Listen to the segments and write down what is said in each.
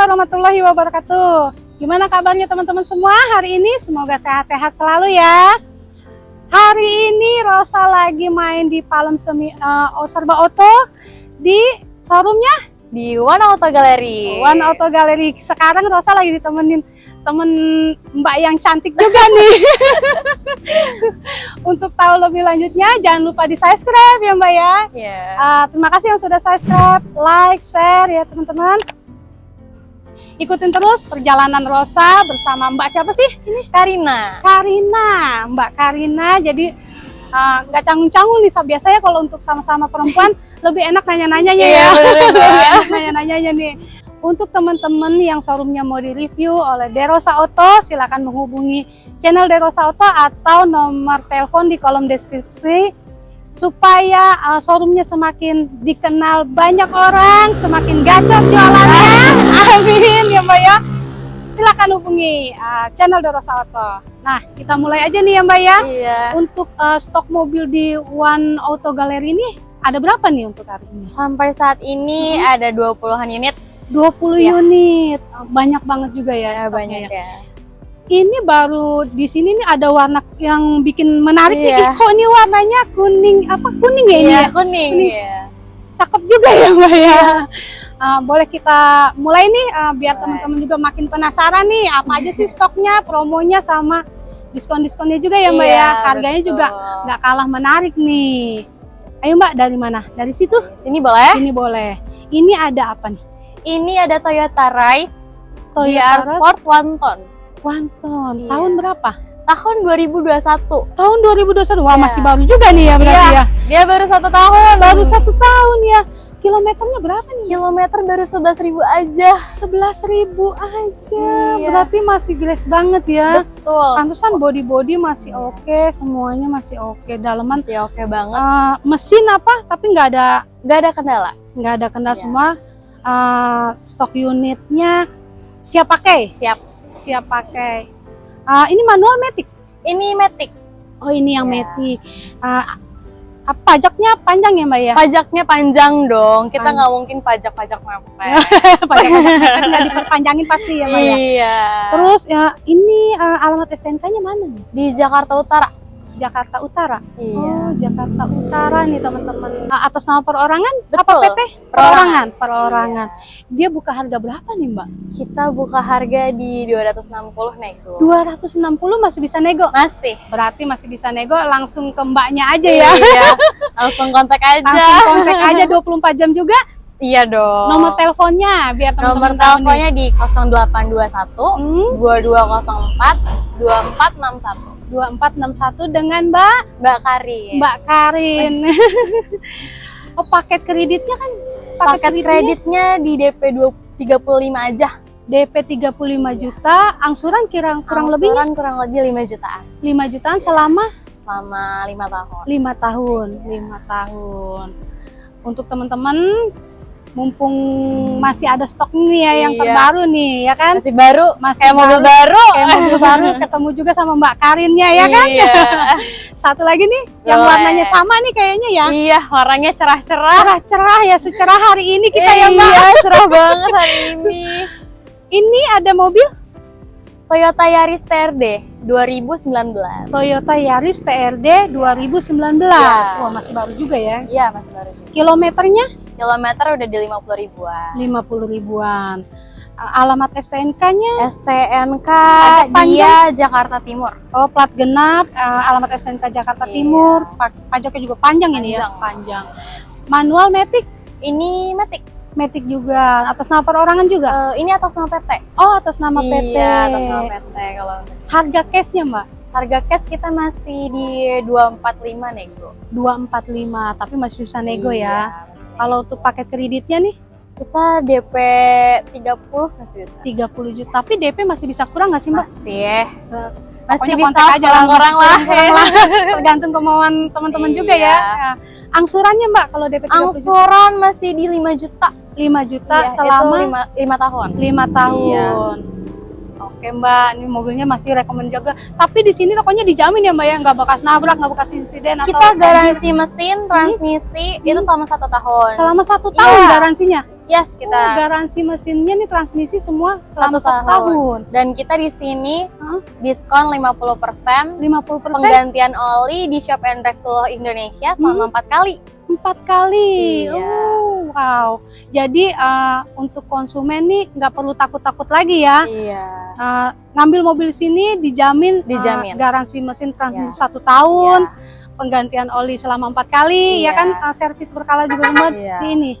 Warahmatullahi wabarakatuh. Gimana kabarnya teman-teman semua hari ini? Semoga sehat-sehat selalu ya. Hari ini Rosa lagi main di Palem Semi uh, Serba Auto di showroomnya di One Auto Gallery. One Auto Gallery. Sekarang Rosa lagi ditemenin temen Mbak yang cantik juga nih. Untuk tahu lebih lanjutnya, jangan lupa di subscribe ya Mbak ya. Yeah. Uh, terima kasih yang sudah subscribe, like, share ya teman-teman. Ikutin terus perjalanan Rosa bersama Mbak siapa sih? Ini Karina. Karina, Mbak Karina. Jadi eh, nggak uh, canggung-canggung nih. Biasanya kalau untuk sama-sama perempuan lebih enak nanya-nanyanya ya. Iya, nanya-nanyanya nih. Untuk teman-teman yang showroomnya mau direview oleh Derosa Auto, silakan menghubungi channel Derosa Auto atau nomor telepon di kolom deskripsi supaya uh, showroomnya semakin dikenal banyak orang, semakin gacor jualannya. Amin ya Mbak ya. Silakan hubungi uh, channel Dorosa Auto. Nah, kita mulai aja nih ya Mbak ya. Iya. Untuk uh, stok mobil di One Auto Gallery ini ada berapa nih untuk hari ini? Sampai saat ini hmm. ada 20-an unit. 20 ya. unit. Banyak banget juga ya, ya banyak ya. ya ini baru di sini nih ada warna yang bikin menarik iya. nih. Kok ini warnanya kuning apa kuning ya iya, ini? Ya? kuning. kuning. Iya. Cakep juga ya Mbak ya. Uh, boleh kita mulai nih uh, biar teman-teman juga makin penasaran nih apa aja sih stoknya, promonya sama diskon-diskonnya juga ya Mbak ya. iya, ya. Harganya betul. juga nggak kalah menarik nih. Ayo Mbak dari mana? Dari situ? Sini boleh? Sini boleh. Ini ada apa nih? Ini ada Toyota Rise Toyota GR Sport One Ton. Wanton. Iya. Tahun berapa? Tahun 2021. Tahun 2021. Wah, iya. masih baru juga nih ya berarti iya. ya. Dia baru satu tahun. Baru satu tahun ya. Kilometernya berapa nih? Kilometer baru 11 ribu aja. 11 ribu aja. Iya. Berarti masih grace banget ya. Betul. Pantesan body-body masih oke, okay, semuanya masih oke. Okay. Daleman masih oke okay banget. Uh, mesin apa? Tapi nggak ada nggak ada kendala. Nggak ada kendala iya. semua. Uh, stok unitnya siap pakai? Siap siap pakai. Uh, ini manual metik? Ini metik. Oh ini yang ya. metik. Uh, pajaknya panjang ya mbak ya? Pajaknya panjang dong. Kita nggak mungkin pajak-pajak mepet. pajak-pajak nggak diperpanjangin pasti ya mbak ya. Iya. Terus ya ini uh, alamat STNK-nya mana nih? Di Jakarta Utara. Jakarta Utara. Iya. Oh, Jakarta Utara nih teman-teman. Nah, atas nama perorangan? Betul. Apa PT? Perorangan. Perorangan. Iya. Dia buka harga berapa nih, Mbak? Kita buka harga di 260 nego. 260 masih bisa nego? Masih. Berarti masih bisa nego langsung ke Mbaknya aja ya. Iya. langsung kontak aja. Langsung kontak aja 24 jam juga? Iya dong. Nomor teleponnya biar teman-teman Nomor teleponnya di 0821 hmm? 2204 2461. 2461 dengan Mbak Mbak Karin. Mbak Karin. oh, paket kreditnya kan paket, paket kreditnya, di DP 35 aja. DP 35 juta, angsuran kira kurang lebih Angsuran kurang lebih 5 jutaan. 5 jutaan selama selama 5 tahun. 5 tahun, 5 tahun. Untuk teman-teman mumpung masih ada stok nih ya yang iya. terbaru nih ya kan? Masih baru. Masih kayak mobil baru. kayak mobil baru. Ketemu juga sama Mbak Karinnya ya kan? Iya. satu lagi nih Boleh. yang warnanya sama nih kayaknya ya. Iya warnanya cerah-cerah. Cerah-cerah ya secerah hari ini kita iya, ya Mbak. iya cerah banget hari ini. Ini ada mobil Toyota Yaris TRD 2019. Toyota Yaris TRD 2019. Ya. Wah, masih baru juga ya? Iya, masih baru juga. Kilometernya? Kilometer udah di 50 ribuan. 50 ribuan. Alamat STNK-nya? STNK dia Jakarta Timur. Oh, plat genap, alamat STNK Jakarta iya. Timur. Pajaknya juga panjang, panjang ini ya? Panjang. Manual Matic? Ini Matic Matic juga atas nama perorangan juga? Uh, ini atas nama PT. Oh, atas nama iya, PT. Iya, atas nama PT kalau. Harga cashnya, Mbak? Harga cash kita masih di 245 nego. 245, tapi masih bisa nego iya, ya. Kalau untuk paket kreditnya nih? Kita DP 30 masih bisa. 30 juta. Tapi DP masih bisa kurang nggak sih, Mbak? Masih. Uh, masih bisa aja lah orang lah. Tergantung kemauan teman-teman iya. juga ya. Nah, angsurannya Mbak kalau DP 30 Angsuran juta? masih di 5 juta. 5 juta iya, selama 5, 5 tahun. 5 tahun. Iya. Oke Mbak, ini mobilnya masih rekomend juga. Tapi di sini pokoknya dijamin ya Mbak ya, nggak bekas nabrak, nggak bekas insiden. Kita atau garansi mesin, transmisi hmm? itu selama satu tahun. Selama satu tahun ya. garansinya? Yes, Oh, kita garansi mesinnya nih transmisi semua selama Satu satu tahun. tahun. dan kita di sini Hah? diskon 50% 50% penggantian oli di Shop and seluruh Indonesia selama empat kali. Empat kali. Iya. Oh, wow. Jadi eh, untuk konsumen nih nggak perlu takut-takut lagi ya. Iya. Eh, ngambil mobil sini dijamin, eh, Dijamin. garansi mesin transmisi Iya. satu tahun, penggantian oli selama empat kali, ya Iya. kan eh, servis berkala juga Iya. di ini.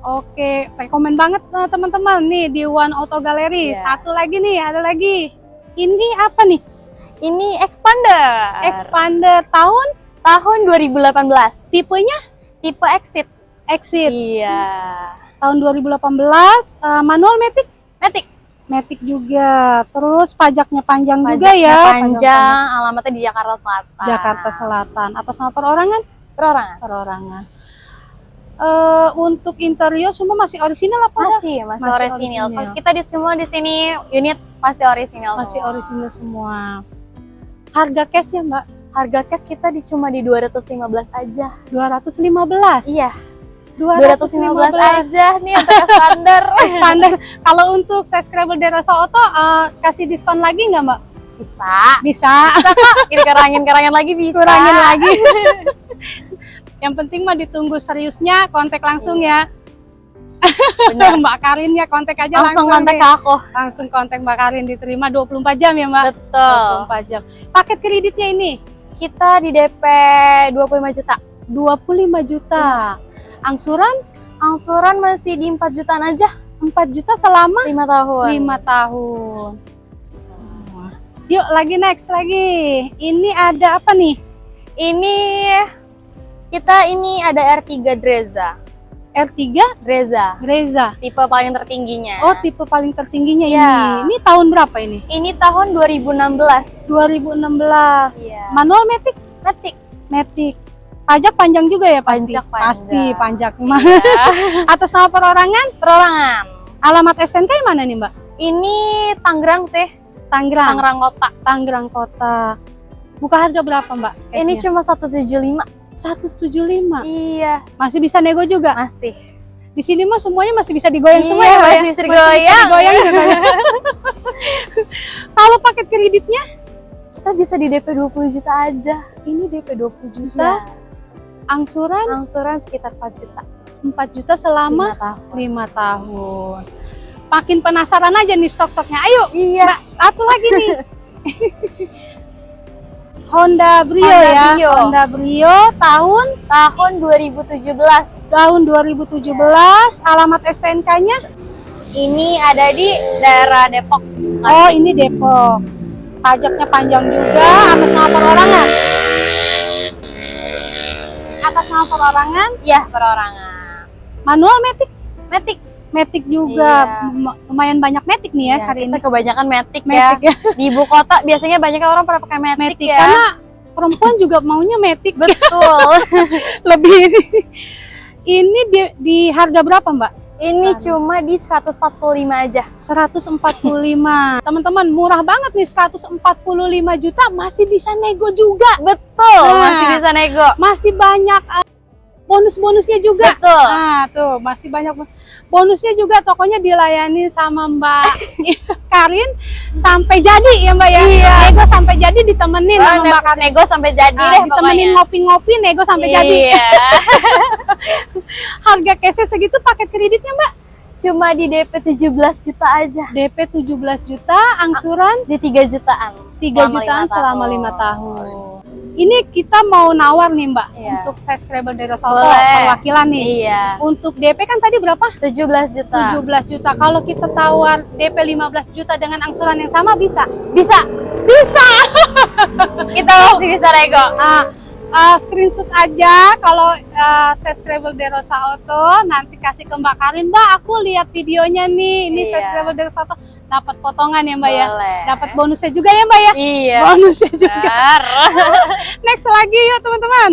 Oke, rekomen banget teman-teman nih di One Auto Gallery. Iya. Satu lagi nih, ada lagi. Ini apa nih? Ini expander. Expander tahun, tahun 2018. tipenya Tipe exit. Exit. Iya. Tahun 2018, eh, manual matic, Matic. matic juga. Terus pajaknya panjang juga Pajaknya ya. Panjang, alamatnya di Jakarta Selatan. Jakarta Selatan. Atas nama perorangan? Perorangan. Perorangan. Eh, untuk interior semua masih orisinal apa? Masih, masih, Masih orisinil. orisinil. Kita di semua di sini unit pasti orisinil. Masih semua. orisinal semua. Harga cash ya Mbak? Harga cash kita di cuma di 215 aja. 215. Iya, 215 aja nih untuk expander. Expander. Kalau untuk subscriber dari Rasa Auto eh, kasih diskon lagi nggak Mbak? Bisa. Bisa. Bisa kok, dikerangin-kerangin lagi bisa. Kurangin lagi. Yang penting mah ditunggu seriusnya, kontak langsung ya. Bener. Mbak Karin ya, kontak aja langsung. Langsung kontak ke aku. Langsung kontak Mbak Karin diterima 24 jam ya Mbak? Betul. 24 jam. Paket kreditnya ini Kita di DP 25 juta. 25 juta. Angsuran Angsuran masih di 4 jutaan aja. 4 juta selama 5 tahun. 5 tahun. Yuk lagi next lagi. Ini ada apa nih? Ini kita ini ada R3 Dreza. R3 Dreza. Greza. Tipe paling tertingginya. Oh, tipe paling tertingginya Iya. ini. Ini tahun berapa ini? Ini tahun 2016. 2016. Iya. Manual Matic, Matic. Matic. Pajak panjang juga ya pasti. Pajak panjang. Pasti pajak. Iya. Atas nama perorangan, Perorangan. alamat STNK mana nih, Mbak? Ini Tangerang sih. Tangerang. Tangerang Kota. Tangerang Kota. Buka harga berapa, Mbak? Ini cuma 175. 175. Iya, Masih bisa nego juga. masih. Di sini mah semuanya masih bisa digoyang Iya, semua ya, Mbak ya? masih bisa digoyang. digoyang juga ya. Kalau paket kreditnya Kita bisa di DP 20 juta aja. ini DP 20 Iya. juta, angsuran Angsuran sekitar 4 juta. 4 juta selama 5 tahun. 5 tahun. Makin penasaran aja nih stok-stoknya. Ayo, Iya. satu lagi nih. Honda Brio Honda ya. Brio. Honda Brio tahun Tahun 2017. tahun 2017. Alamat STNK-nya? Ini ada di daerah Depok. Oh, ini Depok. Pajaknya panjang juga atas nama perorangan. Atas nama perorangan, Iya, perorangan. manual Matic. Matic. Matic juga Iya. Lum- lumayan banyak Matic nih ya Iya, hari kita ini. kebanyakan Matic, ya. Matic ya. Di ibu kota biasanya banyak orang pada pakai Matic ya. karena perempuan juga maunya Matic Betul. lebih. Ini di, di harga berapa, Mbak? Ini cuma di 145 aja. 145. Teman-teman, murah banget nih 145 juta masih bisa nego juga. Betul, Nah. masih bisa nego. Masih banyak eh, bonus-bonusnya juga. Betul. Nah, tuh masih banyak bon- bonusnya juga tokonya dilayani sama Mbak Karin sampai jadi ya Mbak ya. Iya. Nego sampai jadi ditemenin Oh, sama Mbak Karin. nego sampai jadi Nah, deh ditemenin ngopi-ngopi, nego sampai jadi. Iya. Harga cashnya segitu paket kreditnya Mbak? Cuma di DP 17 juta aja. DP 17 juta, angsuran Di 3 jutaan. 3 Selama jutaan lima selama tahun. lima tahun. Ini kita mau nawar nih Mbak Iya. untuk subscriber dari Soto perwakilan nih. Iya. Untuk DP kan tadi berapa? 17 juta. 17 juta. Kalau kita tawar DP 15 juta dengan angsuran yang sama bisa? Bisa. Bisa. Kita masih bisa nego. Ah, ah, screenshot aja kalau ah, subscriber Derosa Auto nanti kasih ke Mbak Karin, Mbak aku lihat videonya nih, ini Iya. subscriber Derosa Auto dapat potongan ya Mbak ya, Boleh. dapat bonusnya juga ya Mbak ya, Iya. bonusnya juga. Benar. Next lagi yuk teman-teman.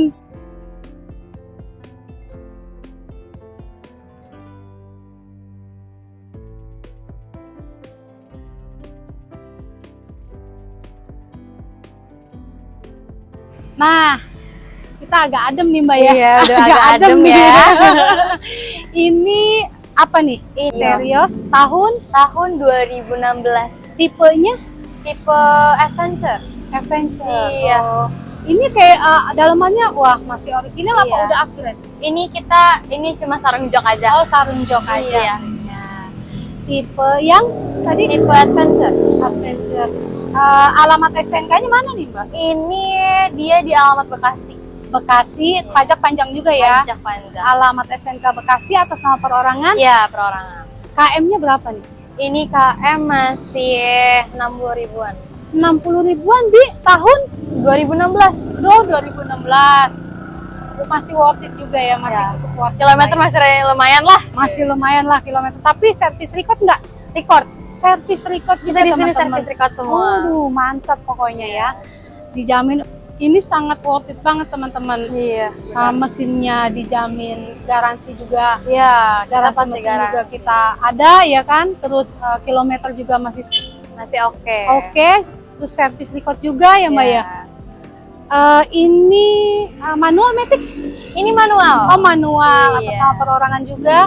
Nah, kita agak adem nih mbak ya. Iya, udah agak adem nih. ya. Ini apa nih? Ini Terios tahun tahun 2016. tipenya Tipe adventure. adventure. Iya. Oh. Ini kayak eh, dalamannya wah masih orisinal apa Iya. udah upgrade? Ini kita ini cuma sarung jok aja. Oh sarung jok aja. Iya. Ya. Tipe yang tadi Tipe adventure. adventure. Eh, alamat STNK-nya mana nih mbak? Ini dia di alamat Bekasi. Bekasi, pajak panjang juga ya. Pajak panjang. Alamat STNK Bekasi atas nama perorangan. Iya, perorangan. KM-nya berapa nih? Ini KM masih 60 ribuan. 60 ribuan di tahun 2016. do 2016. Masih worth it juga ya, masih Ya. cukup worth it. Kilometer masih lumayan lah. masih lumayan lah kilometer. Tapi servis record nggak? Record. Servis record Kita di sini servis record semua. Waduh, mantap pokoknya ya. Dijamin ini sangat worth it banget teman-teman. Iya. Uh, mesinnya dijamin, garansi juga Iya, garansi pasti mesin juga garansi. kita ada ya kan. Terus uh, kilometer juga masih Masih oke. oke. Terus servis record juga ya mbak Iya. ya. Uh, ini uh, manual metik? Ini manual. Oh manual atas Iya. nama perorangan juga.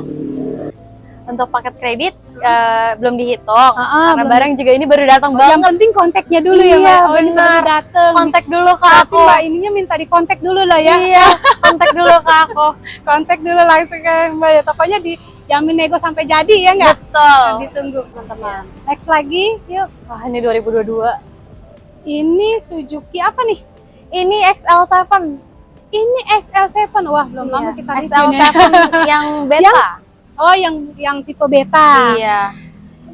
Untuk paket kredit eh, belum dihitung. Ah, Karena belum barang juga ini baru datang Yang banget. penting kontaknya dulu ya Iya, mbak. Oh, benar. Kontak dulu ke Berarti aku. mbak ininya minta di kontak dulu lah ya. Iya, kontak dulu ke aku. Kontak dulu langsung ke mbak ya. Pokoknya dijamin nego sampai jadi ya nggak? Betul. Ditunggu teman-teman. Next lagi, yuk. Wah, ini 2022. Ini Suzuki apa nih? Ini XL7. Ini XL7. Wah, belum Iya, lama kita review nih. XL7 yang beta. Oh, yang yang tipe beta. Iya.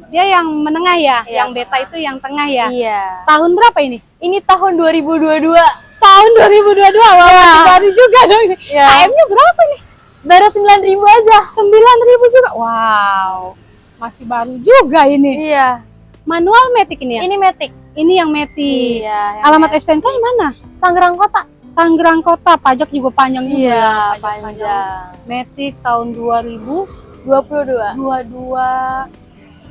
Dia yang menengah ya? Iya. Yang beta itu yang tengah ya? Iya. Tahun berapa ini? Ini tahun 2022. Tahun 2022. Wah, Iya. masih baru juga dong. Iya. KM-nya berapa nih? Baru 9000 aja. 9.000 juga. Wow. Masih baru juga ini. Iya. Manual Matic ini ya? Ini Matic. Ini yang Matic. Iya. yang Alamat. STNK yang mana? Tangerang Kota. Tangerang Kota. Pajak juga panjang juga. Iya, ya, pajak panjang. Matic tahun 2022. 22.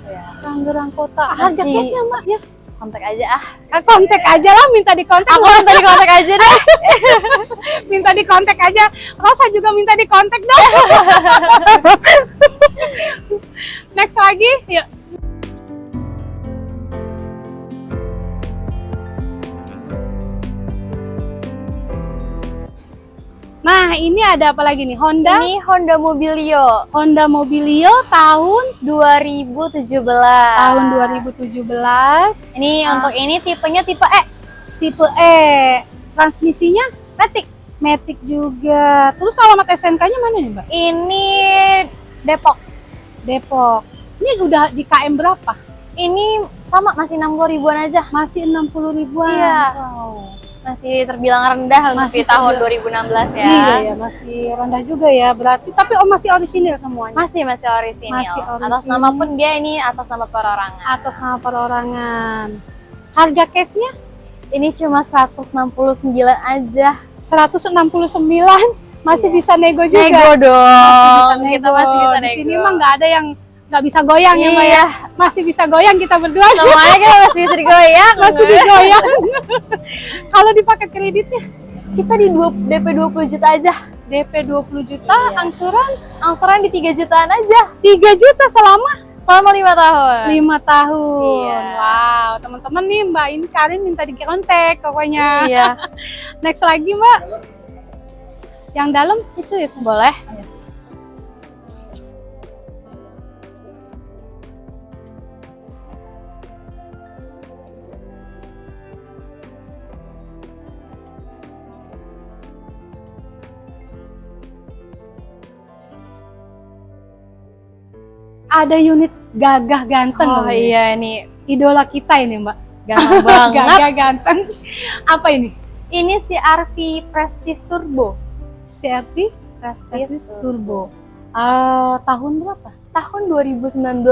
Iya. Tangerang Kota. Harga Masih- cashnya mbak ya? Kontak aja ah. Ah, Kontak aja lah, minta di kontak. Aku minta di kontak aja deh. minta di kontak aja. Rosa juga minta di kontak dong. Next lagi, yuk. Nah, ini ada apa lagi nih? Honda, Ini Honda Mobilio Honda Mobilio tahun 2017. tahun 2017, Ini Ah. untuk ini tipenya tipe E. tipe E. Transmisinya Matic. Matic juga. Terus alamat STNK-nya mana nih, Mbak? Ini Depok. Depok. Ini udah di KM berapa? Ini sama masih 60 ribuan aja. Masih 60 ribuan. Iya. Wow. Masih terbilang rendah untuk Masih di tahun terbilang- 2016 ya. Iya ya, masih rendah juga ya berarti. Tapi oh masih orisinil semuanya. Masih masih orisinil. Masih Atas orisinil. nama pun dia ini atas nama perorangan. Atas nama perorangan. Harga cashnya Ini cuma 169 aja. 169 masih Iya. bisa nego juga. Nego dong. Bisa Kita masih bisa Di nego. sini mah nggak ada yang nggak bisa goyang ya, Mbak ya. Iya. Masih bisa goyang kita berdua. Semuanya kita masih bisa digoyang. masih digoyang. Kalau dipakai kreditnya Kita di dua, DP 20 juta aja. DP 20 juta, Iya. angsuran Angsuran di 3 jutaan aja. 3 juta selama Selama 5 tahun. lima tahun. Iya. Wow, teman-teman nih Mbak ini Karin minta di kontak pokoknya. Iya. Next lagi Mbak. Yang dalam itu ya Boleh. Ada unit gagah ganteng Oh loh ini. iya nih. Idola kita ini Mbak. Banget. gagah ganteng. Apa ini? Ini si RV Prestige Turbo. CRT Prestige Prestige Turbo. Eh, tahun berapa? Tahun 2019.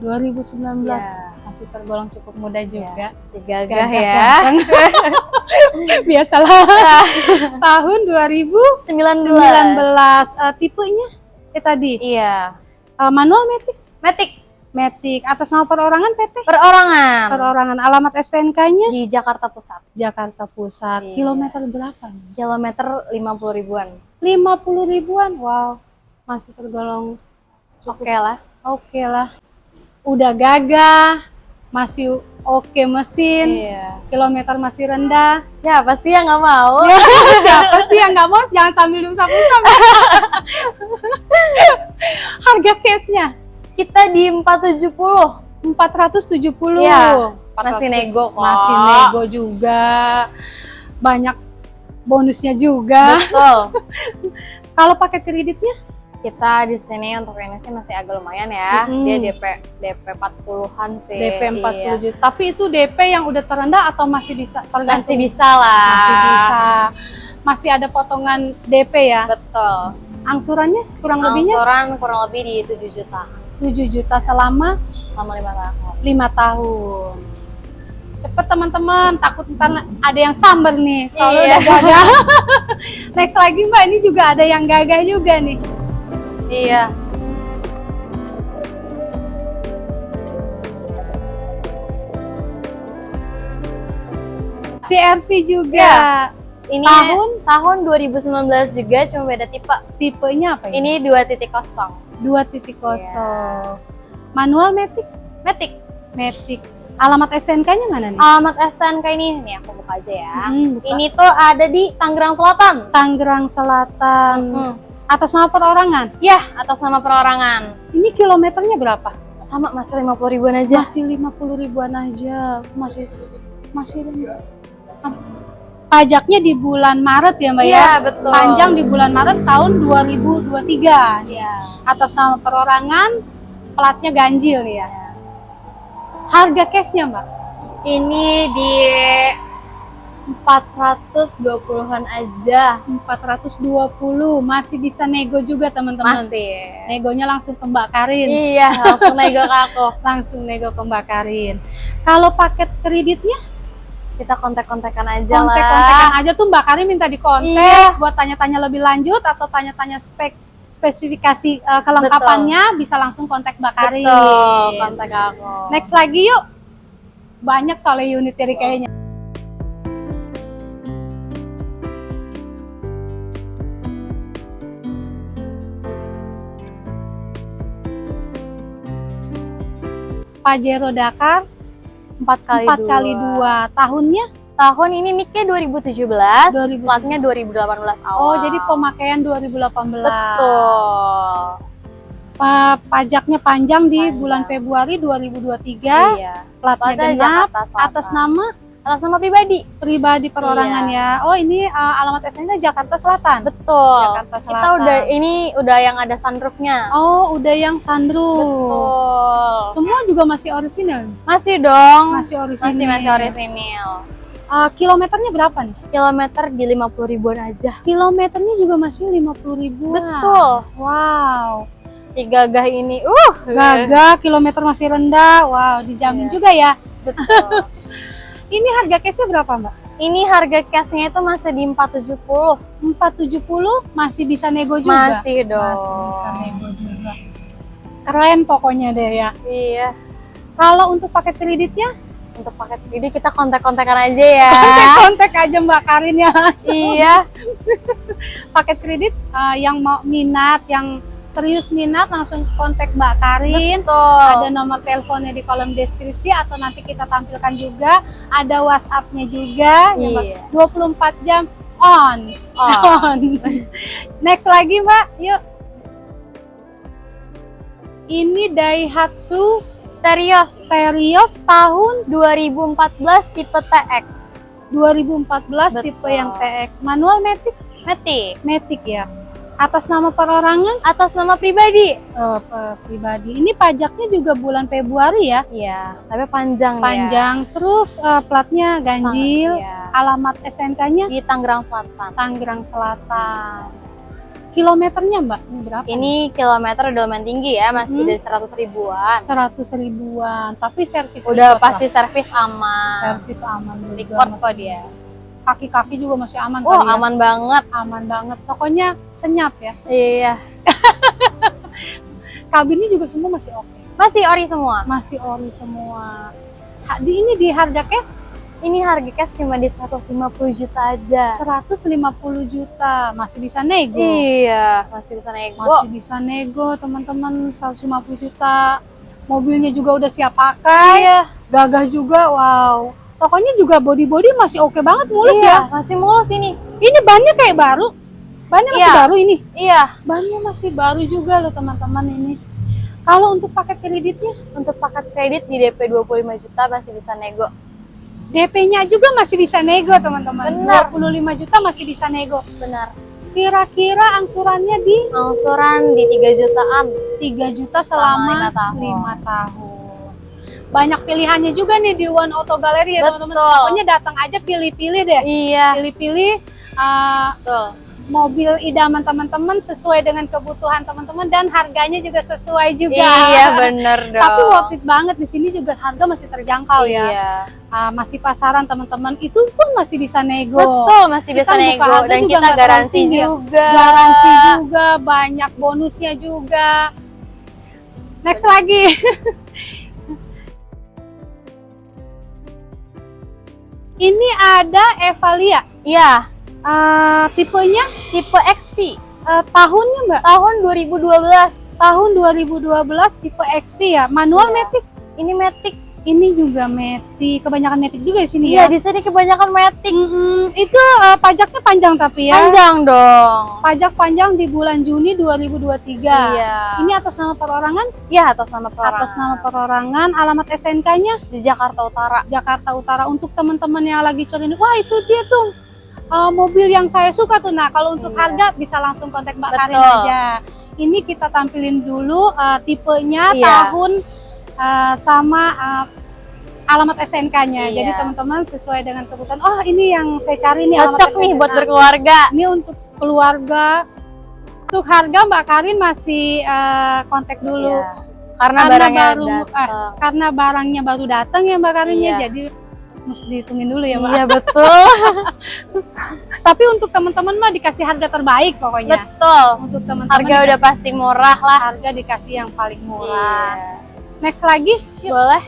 2019. Ya. Masih tergolong cukup muda juga. Si gagah, Gagah ya. Biasalah. tahun 2019. 19. Eh, tipenya eh tadi Iya. eh, manual matic Matic. Matic. Atas nama perorangan PT? Perorangan. Perorangan. Alamat STNK-nya? Di Jakarta Pusat. Jakarta Pusat. Iya. Kilometer berapa? nih? Kilometer 50 ribuan. 50 ribuan. Wow. Masih tergolong Oke lah. oke lah. Udah gagah. Masih oke mesin. Iya. Kilometer masih rendah. Siapa sih yang nggak mau? Siapa sih yang nggak mau? Jangan sambil usap-usap. Harga case-nya Kita di 470. 470. Iya, 470. Masih nego kok. Masih nego juga. Banyak bonusnya juga. Betul. Kalau pakai kreditnya Kita di sini untuk ini sih masih agak lumayan ya. Mm-mm. Dia DP DP 40-an sih. DP 40 Iya. juta. Tapi itu DP yang udah terendah atau masih bisa tergantung? Masih bisa lah. Masih bisa. Masih ada potongan DP ya. Betul. Angsurannya kurang lebihnya Angsuran kurang lebih di 7 juta 7 juta selama selama lima tahun. lima tahun. Cepet teman-teman, takut ntar ada yang samber nih, soalnya Iya. udah gagal. Next lagi mbak, ini juga ada yang gagal juga nih. Iya. CRV juga. Iya. Ini Tahun? tahun 2019 juga cuma beda tipe. Tipenya apa ya? Ini 2.0. 2.0. Manual Matic? Matic. Matic. Alamat STNK-nya mana nih? Alamat STNK ini, nih aku buka aja ya. Hmm, buka. Ini tuh ada di Tangerang Selatan. Tangerang Selatan. Mm. Atas nama perorangan. Ya, atas nama perorangan. Ini kilometernya berapa? Sama masih 50 ribuan aja. Masih 50 ribuan aja. Masih masih rendah. Pajaknya di bulan Maret ya Mbak Iya, ya? betul. Panjang di bulan Maret tahun 2023. Iya. Atas nama perorangan, platnya ganjil nih ya. Harga cashnya Mbak? Ini di 420-an aja. 420 masih bisa nego juga teman-teman. Masih. Negonya langsung ke Mbak Karin. Iya, langsung nego ke aku. Langsung nego ke Mbak Karin. Kalau paket kreditnya Kita kontak-kontakan aja kontak-kontakan lah. aja tuh Mbak Karin minta dikontak Iya. buat tanya-tanya lebih lanjut atau tanya-tanya spek spesifikasi eh, kelengkapannya bisa langsung kontak Mbak Karin. Betul, kontak aku. Next lagi yuk. Banyak soalnya unit dari kayaknya. Pajero Dakar empat kali 4 kali 2 tahunnya Tahun ini nicknya 2017, 2017. platnya 2018 awal. oh jadi pemakaian 2018 Betul. Pa- pajaknya panjang di Panjang. bulan Februari 2023 Iya. platnya Platnya genap atas nama Atas nama pribadi. pribadi perorangan Iya. ya oh ini uh, alamat SN-nya Jakarta Selatan Betul. Jakarta Selatan Kita udah ini udah yang ada sunroofnya. oh udah yang sunroof Betul. semua juga masih orisinal Masih dong. masih orisinal Masih masih orisinil. Uh, kilometernya berapa nih Kilometer di 50 ribuan aja. kilometernya juga masih 50 ribuan Betul. wow Si gagah ini, uh, gagah kilometer masih rendah wow dijamin Iya. juga ya Betul. ini harga cashnya berapa mbak ini harga cashnya itu masih di 470. 470 masih bisa nego juga Masih dong. Masih bisa nego juga. Keren pokoknya deh ya. Iya. Kalau untuk paket kreditnya, Untuk paket ini kita kontak-kontakan aja ya. kontak aja Mbak Karin ya. iya. Paket kredit eh, yang mau minat, yang serius minat langsung kontak Mbak Karin. Betul. Ada nomor teleponnya di kolom deskripsi atau nanti kita tampilkan juga. Ada WhatsApp-nya juga. ya. Iya. 24 jam on. Oh. On. Next lagi Mbak, yuk. Ini Daihatsu Terios Terios tahun 2014 tipe TX. 2014 Betul. tipe yang TX manual Matic Matic. Matic ya atas nama perorangan Atas nama pribadi. pe- pribadi ini pajaknya juga bulan Februari ya Iya, tapi panjang panjang terus eh, platnya ya. ganjil Iya. alamat SNK-nya Di Tangerang Selatan. Tangerang Selatan kilometernya mbak ini berapa Ini kilometer udah lumayan tinggi ya, masih Hmm. udah 100 ribuan. 100 ribuan tapi servis Udah pasti servis aman. servis aman juga Record kok dia. Kaki-kaki juga masih aman Oh, ya. aman banget. aman banget pokoknya senyap ya Iya. kabinnya juga semua masih oke Masih ori semua. Masih ori semua. Ha, di ini di harga cash Ini harga cash cuma di 150 juta aja. 150 juta, masih bisa nego. Iya, masih bisa nego. Masih bisa nego, teman-teman 150 juta. Mobilnya juga udah siap pakai. Iya, Gagah juga, wow. Tokonya juga body-body masih oke banget mulus iya, ya. masih mulus ini. Ini bannya kayak baru. Bannya masih Iya. baru ini. Iya, Bannya masih baru juga loh teman-teman ini. Kalau untuk paket kreditnya, untuk paket kredit di DP 25 juta masih bisa nego. DP-nya juga masih bisa nego teman-teman. Benar. 25 juta masih bisa nego. Benar. Kira-kira angsurannya di Angsuran di 3 jutaan. 3 juta Selama selama lima tahun. 5 tahun. Banyak pilihannya juga nih di One Auto Gallery ya teman-teman. Pokoknya datang aja pilih-pilih deh. Iya, Pilih-pilih uh, betul. mobil idaman teman-teman sesuai dengan kebutuhan teman-teman dan harganya juga sesuai juga. Iya, bener dong. Tapi worth it banget di sini juga harga masih terjangkau ya. Iya. Ah, masih pasaran teman-teman itu pun masih bisa nego. Betul, masih bisa Kita buka nego dan juga kita garansi tinggi ya. juga. Garansi juga, banyak bonusnya juga. Next lagi. Ini ada Evalia. Iya, Ah, tipenya tipe XP ah, tahunnya Mbak? tahun 2012. Tahun 2012 tipe XP ya. Manual Iya. Matic. Ini Matic. Ini juga Matic. Kebanyakan Matic juga di sini Iya, ya. di sini kebanyakan Matic. Mm-mm, itu ah, pajaknya panjang tapi ya. Panjang dong. Pajak panjang di bulan Juni 2023. Iya. Ini atas nama perorangan? Iya, atas nama perorangan. Atas nama perorangan. Alamat STNK-nya di Jakarta Utara. Jakarta Utara. Untuk teman-teman yang lagi cari, wah itu dia tuh uh, mobil yang saya suka tuh. Nah, kalau untuk Iya. harga bisa langsung kontak Mbak Karin Betul. aja. Ini kita tampilin dulu uh, tipenya, Iya. tahun, uh, sama uh, alamat STNK-nya. Iya. Jadi teman-teman sesuai dengan kebutuhan. Oh, ini yang saya cari nih. alamat Cocok nih buat berkeluarga. Ini untuk keluarga. Untuk harga Mbak Karin masih uh, kontak dulu. Iya. Karena, Karena barangnya baru- datang. Karena barangnya baru datang ya Mbak Karinnya, Iya. jadi mesti dihitungin dulu ya Mbak. Iya, betul. Tapi untuk teman-teman mah dikasih harga terbaik pokoknya. betul. Untuk teman-teman Harga udah pasti murah lah. harga dikasih yang paling murah. Iya. Next lagi, yuk. Boleh?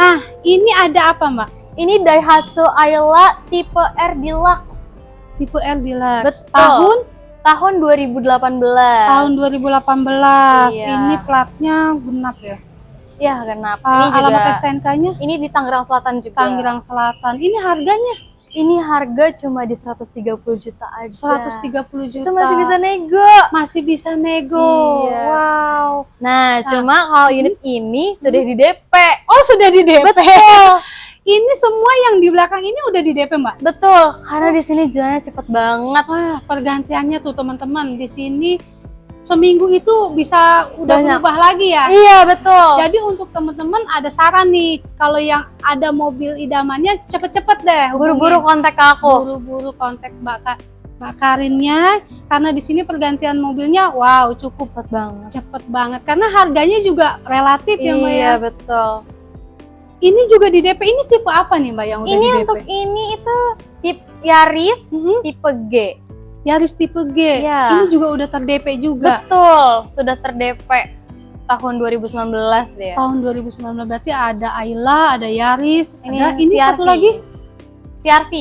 Nah, ini ada apa Mbak? Ini Daihatsu Ayla tipe R Deluxe Tipe R Deluxe. Betul. Tahun tahun 2018. tahun 2018. Iya. Ini platnya genap ya. Ya, kenapa? Ah, ini juga alamat STNK-nya ini di Tangerang Selatan juga. Tangerang Selatan. Ini harganya Ini harga cuma di 130 juta aja. 130 juta. Itu masih bisa nego. masih bisa nego. Iya. Wow. Nah, cuma kalau unit ini sudah di DP. Oh, sudah di DP. Betul. Ini semua yang di belakang ini udah di DP, Mbak. Betul, karena di sini jualnya cepet banget. Wah, pergantiannya tuh teman-teman di sini seminggu itu bisa udah Banyak. berubah lagi ya. Iya, betul. Jadi untuk teman-teman ada saran nih, kalau yang ada mobil idamannya cepet-cepet deh. Buru-buru kontak aku. buru-buru kontak Mbak, Mbak Karinnya karena di sini pergantian mobilnya wow cukup Cepet banget. cepet banget karena harganya juga relatif ya Mbak ya. Iya, betul. Ini juga di DP. Ini tipe apa nih Mbak yang udah Ini di DP? untuk ini itu tipe Yaris Mhm. tipe G. Yaris tipe G. Iya. Ini juga udah ter-DP juga. Betul, sudah ter-DP tahun 2019 dia. Tahun 2019 berarti ada Ayla, ada Yaris, ada ini CR-V. satu lagi CRV.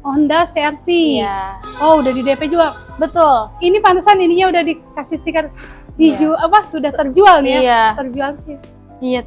Honda CR-V. Iya. Oh, udah di DP juga. Betul. Ini pantesan ininya udah dikasih stiker dijual apa sudah terjual nih ya. Iya. Terjual. Iya.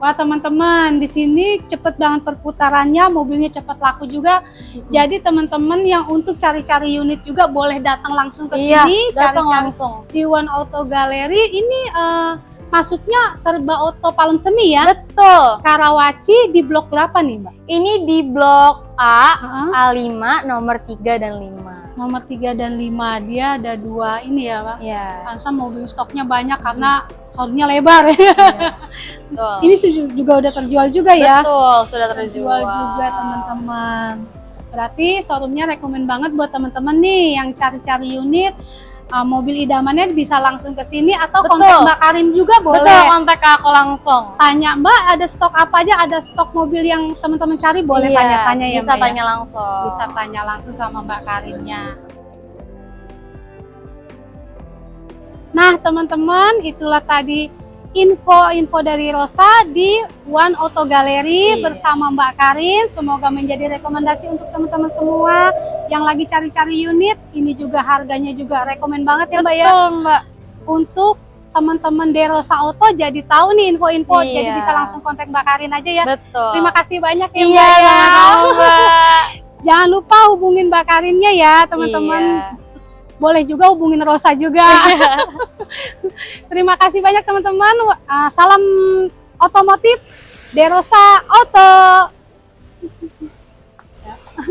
Wah, teman-teman, di sini cepet banget perputarannya, mobilnya cepet laku juga. Jadi teman-teman yang untuk cari-cari unit juga boleh datang langsung ke Iya, sini, datang langsung. di One Auto Gallery. Ini eh, masuknya serba auto Palem Semi ya. Betul. Karawaci di blok berapa nih, Mbak? Ini di blok A, Heeh. A5, nomor 3 dan 5. Nomor 3 dan 5 dia ada dua ini ya, Pak. Iya. Pansa mobil stoknya banyak karena showroomnya lebar ya. Betul. Ini juga udah terjual juga ya. Betul, sudah Terjual terjual. juga teman-teman. Berarti showroomnya rekomen banget buat teman-teman nih yang cari-cari unit uh, mobil idamannya bisa langsung ke sini atau Betul. kontak Mbak Karin juga boleh. Betul, kontak aku langsung. Tanya Mbak ada stok apa aja? Ada stok mobil yang teman-teman cari boleh Iya, tanya-tanya ya Bisa Mbak ya? tanya langsung. Bisa tanya langsung sama Mbak Karinnya. Nah, teman-teman, itulah tadi info-info dari Rosa di One Auto Gallery Iya. bersama Mbak Karin. Semoga menjadi rekomendasi untuk teman-teman semua yang lagi cari-cari unit. Ini juga harganya juga rekomen banget ya Mbak ya Betul, Mbak. untuk teman-teman Derosa Auto jadi tahu nih info-info Iya. jadi bisa langsung kontak Mbak Karin aja ya. Betul. Terima kasih banyak ya Iya, Mbak ya. sama-sama, Mbak. Jangan lupa hubungin Mbak Karinnya ya teman-teman. Iya. Boleh juga hubungin Rosa juga. Terima kasih banyak teman-teman. Uh, Salam otomotif Derosa Auto.